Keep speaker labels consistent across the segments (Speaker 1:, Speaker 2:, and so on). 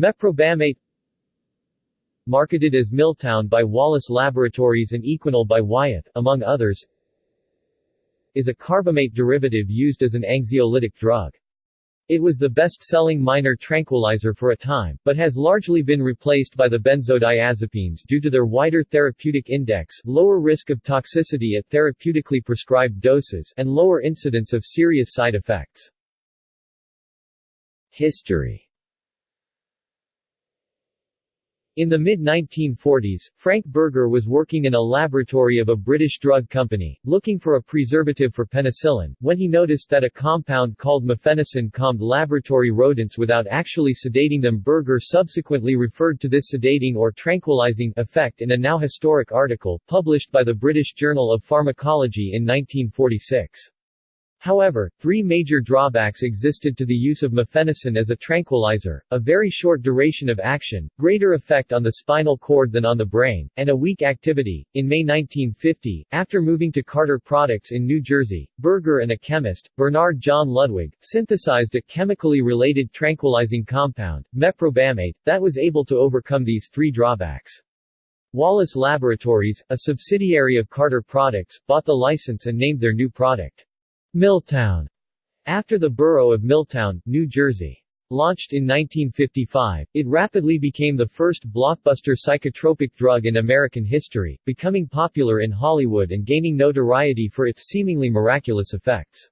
Speaker 1: Meprobamate Marketed as Miltown by Wallace Laboratories and Equanil by Wyeth, among others is a carbamate derivative used as an anxiolytic drug. It was the best-selling minor tranquilizer for a time, but has largely been replaced by the benzodiazepines due to their wider therapeutic index, lower risk of toxicity at therapeutically prescribed doses, and lower incidence of serious side effects. History in the mid-1940s, Frank Berger was working in a laboratory of a British drug company, looking for a preservative for penicillin, when he noticed that a compound called mephenesin calmed laboratory rodents without actually sedating them Berger subsequently referred to this sedating or tranquilizing effect in a now historic article, published by the British Journal of Pharmacology in 1946. However, three major drawbacks existed to the use of mephenesin as a tranquilizer, a very short duration of action, greater effect on the spinal cord than on the brain, and a weak activity. In May 1950, after moving to Carter Products in New Jersey, Berger and a chemist, Bernard John Ludwig, synthesized a chemically related tranquilizing compound, meprobamate, that was able to overcome these three drawbacks. Wallace Laboratories, a subsidiary of Carter Products, bought the license and named their new product Miltown, after the borough of Milltown, New Jersey. Launched in 1955, it rapidly became the first blockbuster psychotropic drug in American history, becoming popular in Hollywood and gaining notoriety for its seemingly miraculous effects.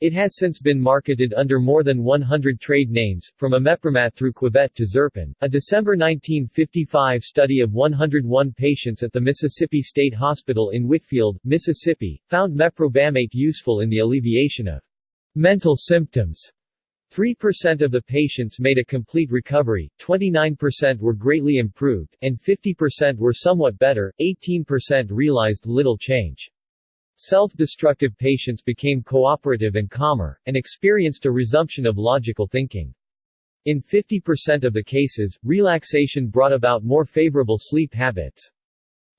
Speaker 1: It has since been marketed under more than 100 trade names, from Imiprimat through Quivet to Zerpin. A December 1955 study of 101 patients at the Mississippi State Hospital in Whitfield, Mississippi, found meprobamate useful in the alleviation of mental symptoms. 3% of the patients made a complete recovery, 29% were greatly improved, and 50% were somewhat better, 18% realized little change. Self-destructive patients became cooperative and calmer, and experienced a resumption of logical thinking. In 50% of the cases, relaxation brought about more favorable sleep habits.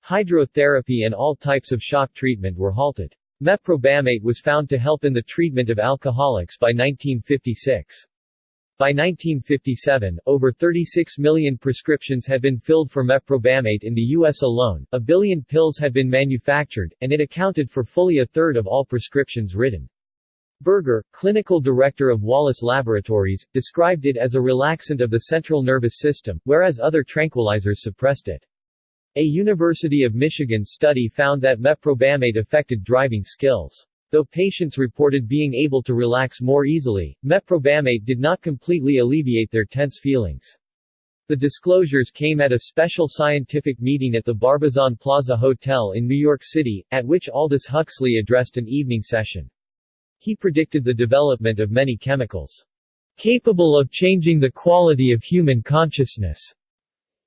Speaker 1: Hydrotherapy and all types of shock treatment were halted. Meprobamate was found to help in the treatment of alcoholics by 1956. By 1957, over 36 million prescriptions had been filled for meprobamate in the U.S. alone, a billion pills had been manufactured, and it accounted for fully a third of all prescriptions written. Berger, clinical director of Wallace Laboratories, described it as a relaxant of the central nervous system, whereas other tranquilizers suppressed it. A University of Michigan study found that meprobamate affected driving skills. Though patients reported being able to relax more easily, meprobamate did not completely alleviate their tense feelings. The disclosures came at a special scientific meeting at the Barbizon Plaza Hotel in New York City, at which Aldous Huxley addressed an evening session. He predicted the development of many chemicals capable of changing the quality of human consciousness.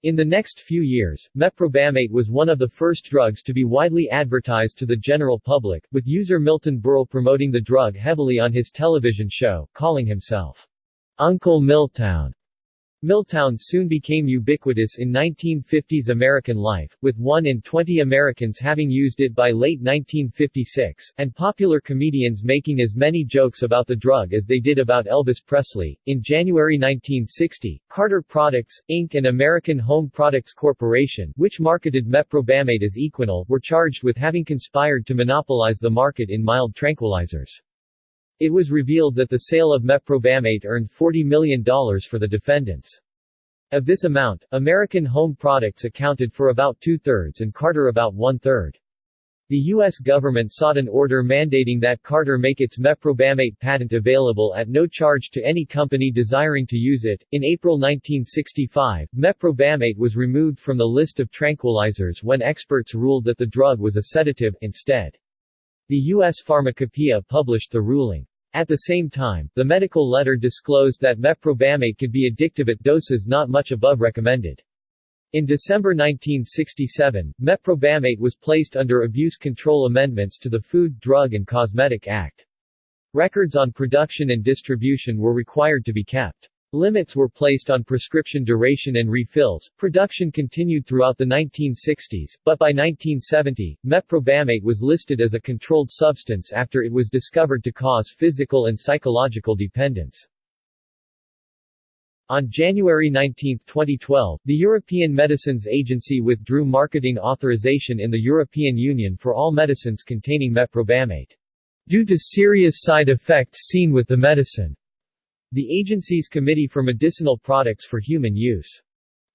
Speaker 1: In the next few years, meprobamate was one of the first drugs to be widely advertised to the general public, with user Milton Berle promoting the drug heavily on his television show, calling himself Uncle Miltown. Miltown soon became ubiquitous in 1950s American life, with 1 in 20 Americans having used it by late 1956, and popular comedians making as many jokes about the drug as they did about Elvis Presley. In January 1960, Carter Products, Inc. and American Home Products Corporation, which marketed meprobamate as Equanil, were charged with having conspired to monopolize the market in mild tranquilizers. It was revealed that the sale of meprobamate earned $40 million for the defendants. Of this amount, American Home Products accounted for about two-thirds and Carter about one-third. The U.S. government sought an order mandating that Carter make its meprobamate patent available at no charge to any company desiring to use it. In April 1965, meprobamate was removed from the list of tranquilizers when experts ruled that the drug was a sedative, instead. The U.S. Pharmacopoeia published the ruling. At the same time, the medical letter disclosed that meprobamate could be addictive at doses not much above recommended. In December 1967, meprobamate was placed under abuse control amendments to the Food, Drug and Cosmetic Act. Records on production and distribution were required to be kept. Limits were placed on prescription duration and refills. Production continued throughout the 1960s, but by 1970, meprobamate was listed as a controlled substance after it was discovered to cause physical and psychological dependence. On January 19, 2012, the European Medicines Agency withdrew marketing authorization in the European Union for all medicines containing meprobamate. Due to serious side effects seen with the medicine. The agency's Committee for Medicinal Products for Human Use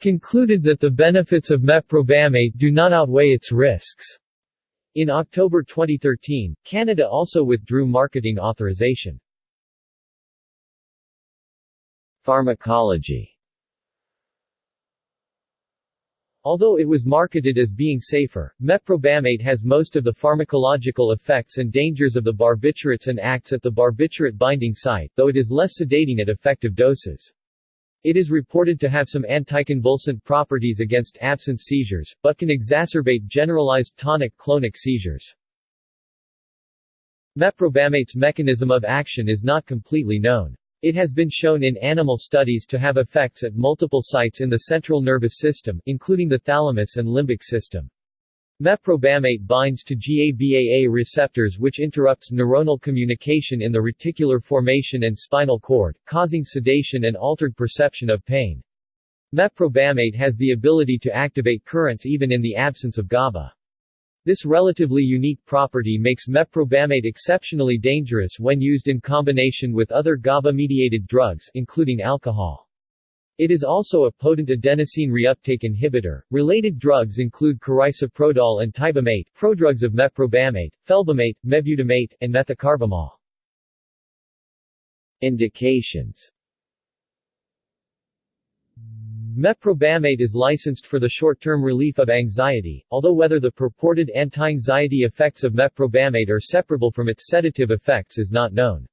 Speaker 1: concluded that the benefits of meprobamate do not outweigh its risks. In October 2013, Canada also withdrew marketing authorization. Pharmacology Although it was marketed as being safer, meprobamate has most of the pharmacological effects and dangers of the barbiturates and acts at the barbiturate binding site, though it is less sedating at effective doses. It is reported to have some anticonvulsant properties against absence seizures, but can exacerbate generalized tonic-clonic seizures. Meprobamate's mechanism of action is not completely known. It has been shown in animal studies to have effects at multiple sites in the central nervous system, including the thalamus and limbic system. Meprobamate binds to GABAA receptors which interrupts neuronal communication in the reticular formation and spinal cord, causing sedation and altered perception of pain. Meprobamate has the ability to activate currents even in the absence of GABA. This relatively unique property makes meprobamate exceptionally dangerous when used in combination with other GABA-mediated drugs including alcohol. It is also a potent adenosine reuptake inhibitor. Related drugs include carisoprodol and tibamate, prodrugs of meprobamate, felbamate, mebutamate, and methocarbamol. Indications Meprobamate is licensed for the short-term relief of anxiety, although whether the purported anti-anxiety effects of meprobamate are separable from its sedative effects is not known.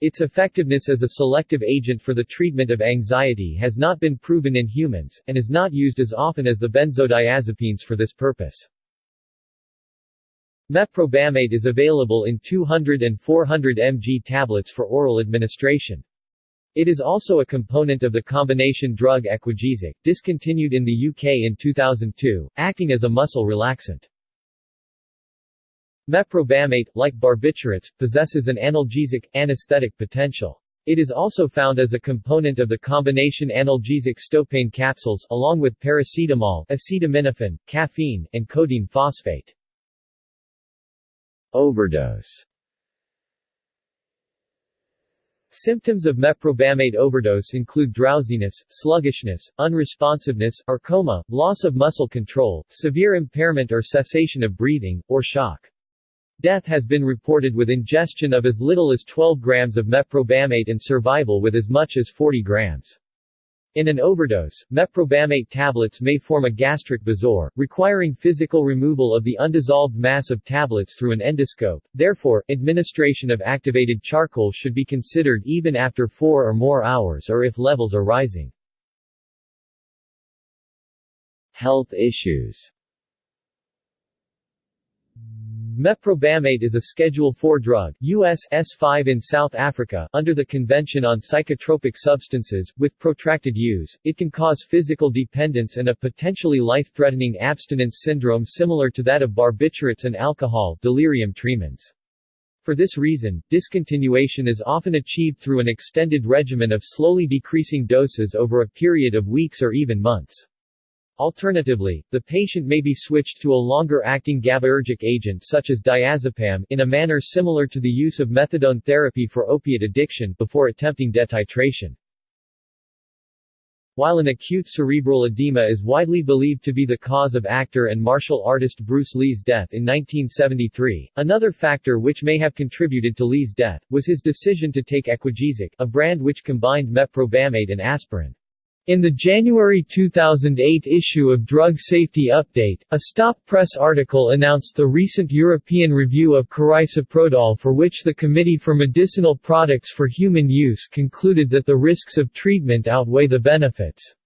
Speaker 1: Its effectiveness as a selective agent for the treatment of anxiety has not been proven in humans, and is not used as often as the benzodiazepines for this purpose. Meprobamate is available in 200 and 400 mg tablets for oral administration. It is also a component of the combination drug Equagesic, discontinued in the UK in 2002, acting as a muscle relaxant. Meprobamate, like barbiturates, possesses an analgesic, anesthetic potential. It is also found as a component of the combination analgesic Stopayne capsules, along with paracetamol, acetaminophen, caffeine, and codeine phosphate. Overdose Symptoms of meprobamate overdose include drowsiness, sluggishness, unresponsiveness, or coma, loss of muscle control, severe impairment or cessation of breathing, or shock. Death has been reported with ingestion of as little as 12 grams of meprobamate and survival with as much as 40 grams. In an overdose, meprobamate tablets may form a gastric bezoar, requiring physical removal of the undissolved mass of tablets through an endoscope. Therefore, administration of activated charcoal should be considered even after 4 or more hours or if levels are rising. Health issues Meprobamate is a Schedule IV drug US S5 in South Africa under the Convention on Psychotropic Substances. With protracted use, it can cause physical dependence and a potentially life-threatening abstinence syndrome similar to that of barbiturates and alcohol delirium tremens. For this reason, discontinuation is often achieved through an extended regimen of slowly decreasing doses over a period of weeks or even months. Alternatively, the patient may be switched to a longer-acting GABAergic agent such as diazepam in a manner similar to the use of methadone therapy for opiate addiction before attempting detitration. While an acute cerebral edema is widely believed to be the cause of actor and martial artist Bruce Lee's death in 1973, another factor which may have contributed to Lee's death, was his decision to take Equagesic, a brand which combined meprobamate and aspirin. In the January 2008 issue of Drug Safety Update, a Stop Press article announced the recent European review of carisoprodol for which the Committee for Medicinal Products for Human Use concluded that the risks of treatment outweigh the benefits.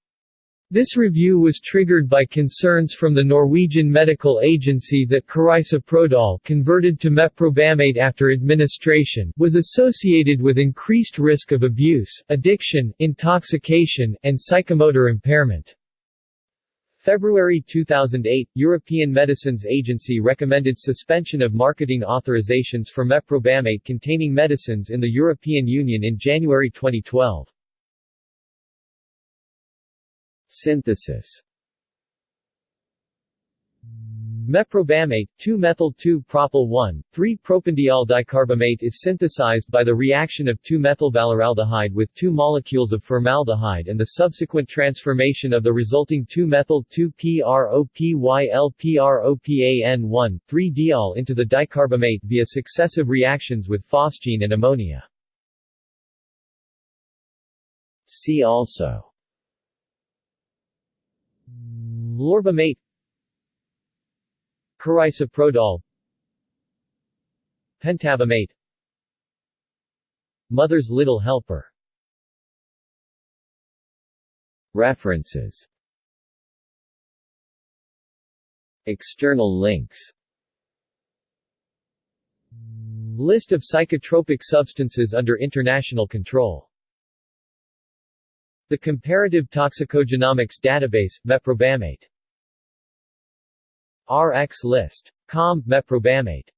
Speaker 1: This review was triggered by concerns from the Norwegian Medical Agency that carisoprodol converted to meprobamate after administration was associated with increased risk of abuse, addiction, intoxication, and psychomotor impairment. February 2008, European Medicines Agency recommended suspension of marketing authorizations for meprobamate containing medicines in the European Union in January 2012. Synthesis Meprobamate, 2-methyl-2-propyl 1,3-propanediol dicarbamate is synthesized by the reaction of 2-methylvaleraldehyde with two molecules of formaldehyde and the subsequent transformation of the resulting 2-methyl-2-PROPYLPROPAN1,3-diol into the dicarbamate via successive reactions with phosgene and ammonia. See also Lorbamate Carisoprodol Pentabamate Mother's Little Helper. References. External links. List of psychotropic substances under international control The Comparative Toxicogenomics Database, Meprobamate RX list. Com. Meprobamate